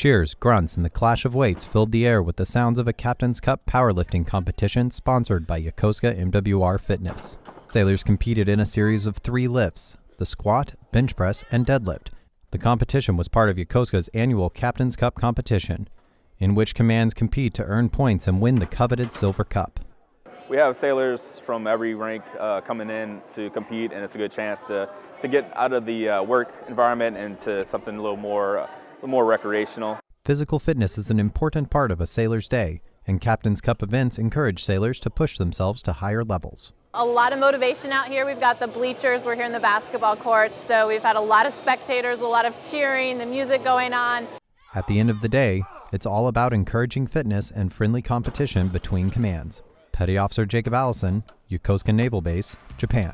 Cheers, grunts, and the clash of weights filled the air with the sounds of a Captain's Cup powerlifting competition sponsored by Yokosuka MWR Fitness. Sailors competed in a series of three lifts the squat, bench press, and deadlift. The competition was part of Yokosuka's annual Captain's Cup competition, in which commands compete to earn points and win the coveted Silver Cup. We have sailors from every rank uh, coming in to compete, and it's a good chance to, to get out of the uh, work environment and to something a little more. More recreational. Physical fitness is an important part of a sailor's day, and Captain's Cup events encourage sailors to push themselves to higher levels. A lot of motivation out here. We've got the bleachers, we're here in the basketball courts, so we've had a lot of spectators, a lot of cheering, the music going on. At the end of the day, it's all about encouraging fitness and friendly competition between commands. Petty Officer Jacob Allison, Yokosuka Naval Base, Japan.